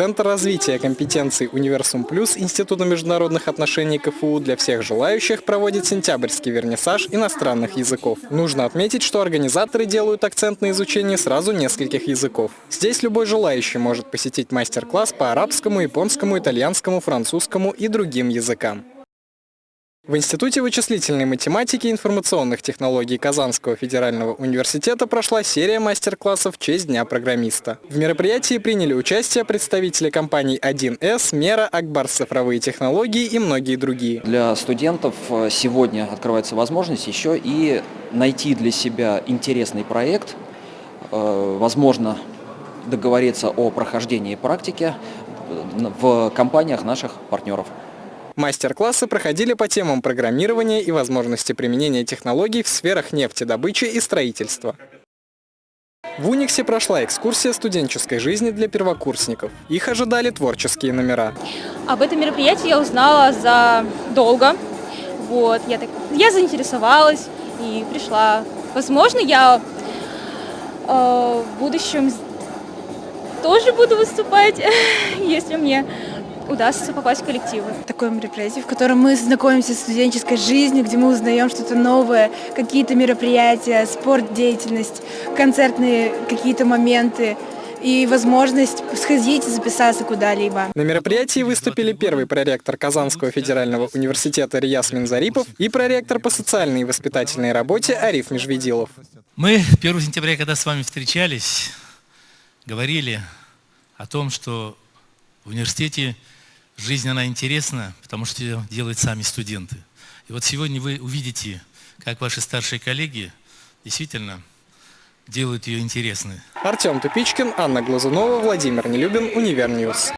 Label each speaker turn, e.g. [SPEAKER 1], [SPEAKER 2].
[SPEAKER 1] Центр развития компетенций «Универсум Плюс» Института международных отношений КФУ для всех желающих проводит сентябрьский вернисаж иностранных языков. Нужно отметить, что организаторы делают акцент на изучении сразу нескольких языков. Здесь любой желающий может посетить мастер-класс по арабскому, японскому, итальянскому, французскому и другим языкам. В Институте вычислительной математики и информационных технологий Казанского федерального университета прошла серия мастер-классов в честь Дня программиста. В мероприятии приняли участие представители компаний 1С, Мера, Акбарс цифровые технологии и многие другие.
[SPEAKER 2] Для студентов э, сегодня открывается возможность еще и найти для себя интересный проект, э, возможно, договориться о прохождении практики э, в компаниях наших партнеров.
[SPEAKER 1] Мастер-классы проходили по темам программирования и возможности применения технологий в сферах нефтедобычи и строительства. В Униксе прошла экскурсия студенческой жизни для первокурсников. Их ожидали творческие номера.
[SPEAKER 3] Об этом мероприятии я узнала за долго. Вот, я, так, я заинтересовалась и пришла. Возможно, я э, в будущем тоже буду выступать, если мне удастся попасть в коллективы.
[SPEAKER 4] Такое мероприятие, в котором мы знакомимся с студенческой жизнью, где мы узнаем что-то новое, какие-то мероприятия, спорт, деятельность, концертные какие-то моменты и возможность сходить и записаться куда-либо.
[SPEAKER 1] На мероприятии выступили первый проректор Казанского федерального университета Рияс Минзарипов и проректор по социальной и воспитательной работе Ариф Межведилов.
[SPEAKER 5] Мы 1 сентября, когда с вами встречались, говорили о том, что в университете Жизнь, она интересна, потому что ее делают сами студенты. И вот сегодня вы увидите, как ваши старшие коллеги действительно делают ее интересной.
[SPEAKER 1] Артем Тупичкин, Анна Глазунова, Владимир Нелюбин, UniverNews.